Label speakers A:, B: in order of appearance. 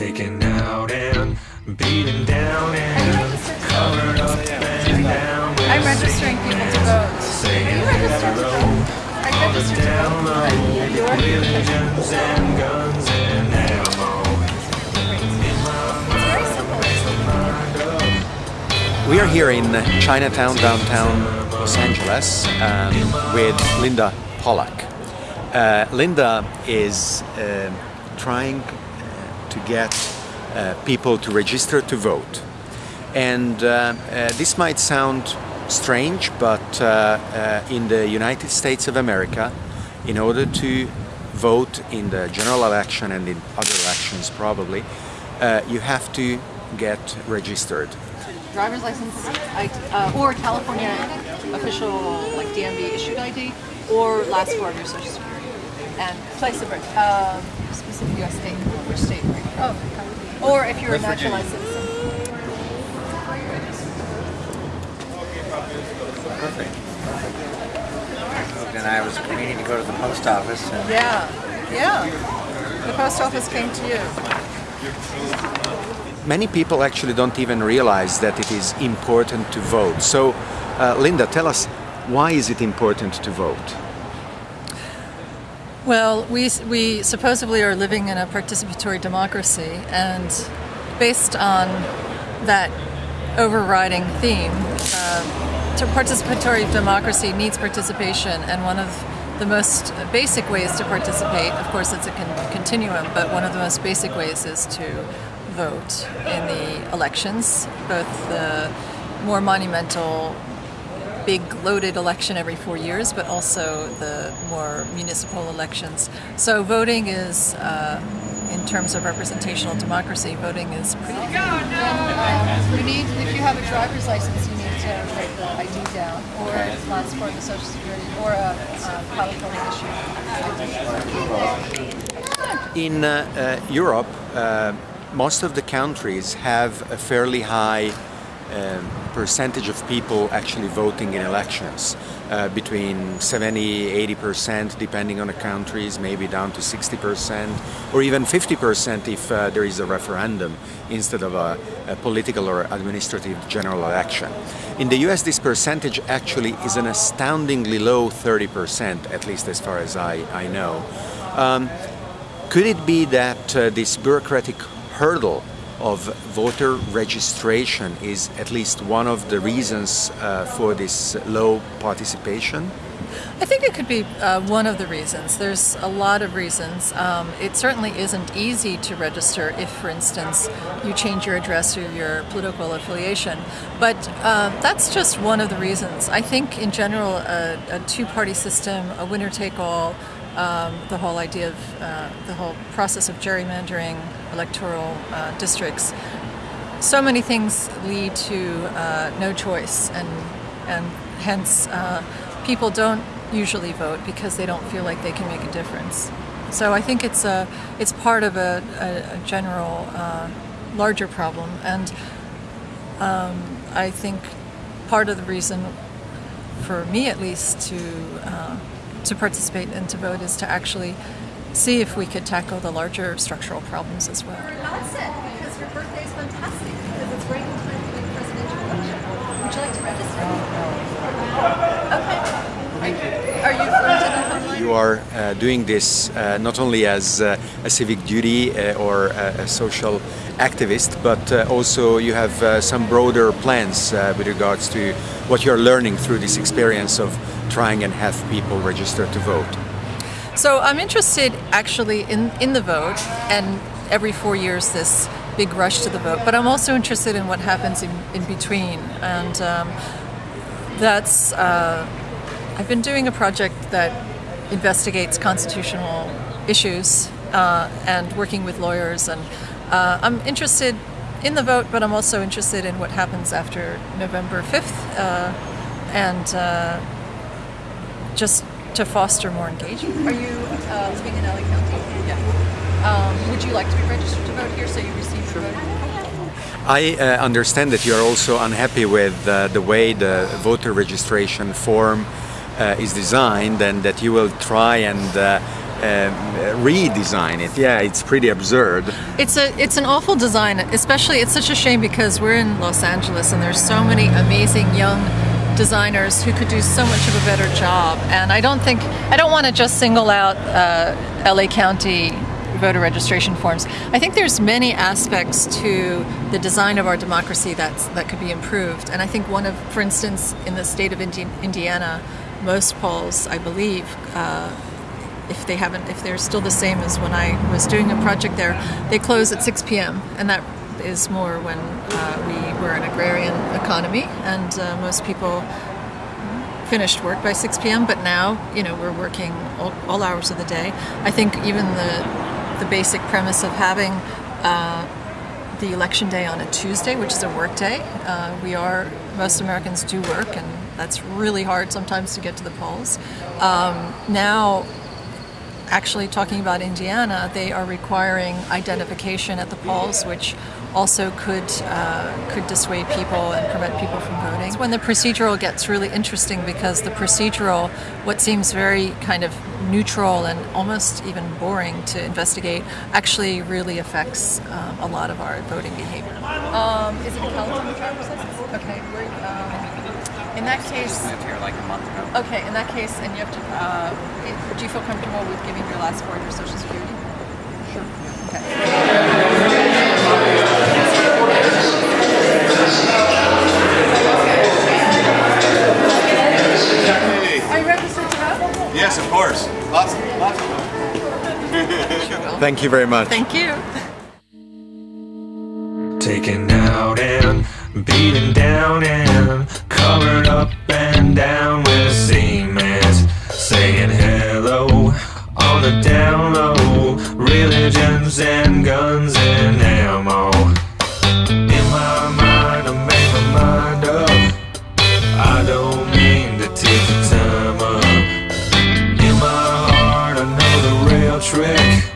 A: taken out and beaten down and covered up and down.
B: I'm registering people to vote. Are you registered to vote? I'm registered to
A: Down
B: vote.
A: low,
B: You are?
A: millions and guns and ammo.
B: It's very simple.
C: We are here in Chinatown, downtown Los Angeles, um, with Linda Pollack. Uh, Linda is uh, trying to get uh, people to register to vote. And uh, uh, this might sound strange, but uh, uh, in the United States of America, in order to vote in the general election and in other elections probably, uh, you have to get registered.
B: Driver's license, I- uh, or California official like DMV issued ID, or last four of your social security. And place of birth, um, specific U.S. state or state. Oh, or if you're a naturalized citizen.
D: Perfect. And I was meaning to go to the post office and
B: Yeah, yeah. The post office came to you.
C: Many people actually don't even realize that it is important to vote. So, uh, Linda, tell us why is it important to vote?
E: Well, we, we supposedly are living in a participatory democracy, and based on that overriding theme, uh, participatory democracy needs participation, and one of the most basic ways to participate, of course, it's a con- continuum, but one of the most basic ways is to vote in the elections, both the more monumental big loaded election every four years, but also the more municipal elections. So voting is, uh, in terms of representational democracy, voting is pretty.
B: Um, you need, if you have a driver's license, you need to write the ID down, or last four the social security, or a, uh California issue.
C: In uh, uh, Europe, uh, most of the countries have a fairly high um, percentage of people actually voting in elections, uh, between 70 80% depending on the countries, maybe down to 60%, or even 50% if uh, there is a referendum instead of a, a political or administrative general election. In the US, this percentage actually is an astoundingly low 30%, at least as far as I, I know. Um, could it be that uh, this bureaucratic hurdle of voter registration is at least one of the reasons uh, for this low participation?
E: I think it could be uh, one of the reasons. There's a lot of reasons. Um, it certainly isn't easy to register if, for instance, you change your address or your political affiliation. But uh, that's just one of the reasons. I think, in general, a, a two party system, a winner take all, um, the whole idea of uh, the whole process of gerrymandering electoral uh, districts, so many things lead to uh, no choice, and and hence uh, people don't usually vote because they don't feel like they can make a difference. So I think it's a it's part of a, a, a general uh, larger problem, and um, I think part of the reason, for me at least, to uh, to participate and to vote is to actually see if we could tackle the larger structural problems as well.
B: That's it, because your birthday is fantastic, because it's right in time for the presidential election. Would you like to register? Okay. Are you, are you from Denver?
C: You are uh, doing this uh, not only as uh, a civic duty uh, or a, a social activist, but uh, also you have uh, some broader plans uh, with regards to what you're learning through this experience of trying and have people register to vote.
E: So I'm interested actually in, in the vote and every four years this big rush to the vote, but I'm also interested in what happens in, in between. And um, that's, uh, I've been doing a project that investigates constitutional issues uh, and working with lawyers. And uh, I'm interested in the vote, but I'm also interested in what happens after November 5th uh, and uh, just to foster more engagement.
B: Are you uh, living in LA County? Yeah. Um, would you like to be registered to vote here so you receive your vote?
C: I uh, understand that you are also unhappy with uh, the way the voter registration form uh, is designed and that you will try and uh, um, redesign it. Yeah, it's pretty absurd.
E: It's a it's an awful design, especially it's such a shame because we're in Los Angeles and there's so many amazing young designers who could do so much of a better job. And I don't think I don't want to just single out uh, LA County voter registration forms. I think there's many aspects to the design of our democracy that's that could be improved. And I think one of, for instance, in the state of Indi- Indiana, most polls, I believe. Uh, if they haven't, if they're still the same as when I was doing a project there, they close at 6 p.m. and that is more when uh, we were an agrarian economy and uh, most people finished work by 6 p.m. But now, you know, we're working all, all hours of the day. I think even the the basic premise of having uh, the election day on a Tuesday, which is a work day. Uh, we are most Americans do work, and that's really hard sometimes to get to the polls. Um, now actually talking about Indiana, they are requiring identification at the polls, which also could uh, could dissuade people and prevent people from voting. It's when the procedural gets really interesting because the procedural, what seems very kind of neutral and almost even boring to investigate, actually really affects um, a lot of our voting behavior. Um, is it a California driver's license? Okay. Um, in that case,
D: moved here like a month ago.
E: Okay, in that case, and you have to, uh, do you feel comfortable with giving your last four of your social security? Sure. Okay. Are you registered to?
F: Yes, of course. Lots, lots of them.
C: Thank you very much.
E: Thank you.
A: Taken out and beaten down and covered up and down with cement. Saying hello on the down low. Religions and guns and ammo. In my mind, I made my mind up. I don't mean to take the time up. In my heart, I know the real trick.